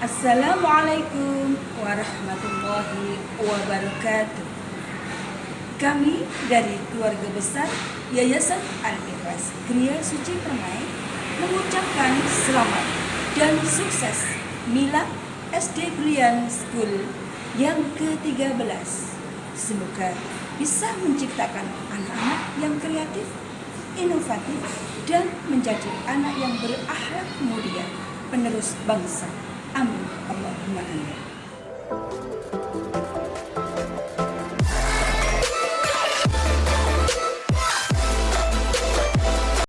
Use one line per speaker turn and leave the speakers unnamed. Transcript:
Assalamualaikum warahmatullahi wabarakatuh. Kami dari keluarga besar Yayasan Al-Ikhlas Kriya Suci Permai mengucapkan selamat dan sukses Mila SD Brilian School yang ke-13. Semoga bisa menciptakan anak-anak yang kreatif, inovatif, dan menjadi anak yang berakhlak mulia, penerus bangsa. Mahal.